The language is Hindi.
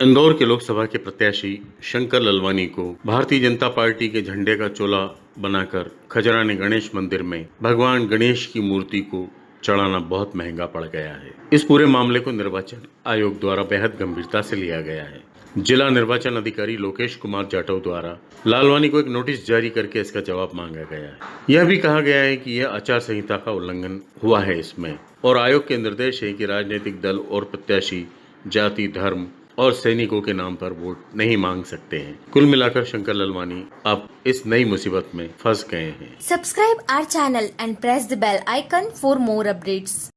इंदौर के लोकसभा के प्रत्याशी शंकर ललवानी को भारतीय जनता पार्टी के झंडे का चोला बनाकर खजराने गणेश मंदिर में भगवान गणेश की मूर्ति को चढ़ाना बहुत महँगा पड़ गया है। इस पूरे मामले को निर्वाचन आयोग द्वारा बेहद गंभीरता से लिया गया है। जिला निर्वाचन अधिकारी लोकेश कुमार जाटव द्वारा लालवानी को एक नोटिस जारी करके इसका जवाब मांगा गया है। यह भी कहा गया है कि यह आचार संहिता का उल्लंघन हुआ है इसमें और आयोग के निर्देश है कि राजनीतिक दल और प्रत्याशी जाति, धर्म और सैनिकों के नाम पर वोट नहीं मांग सकते हैं। कुल मिलाकर शंकर ललवानी अब इस नई मुसीबत में फंस गए हैं। Subscribe our channel and press the bell icon for more updates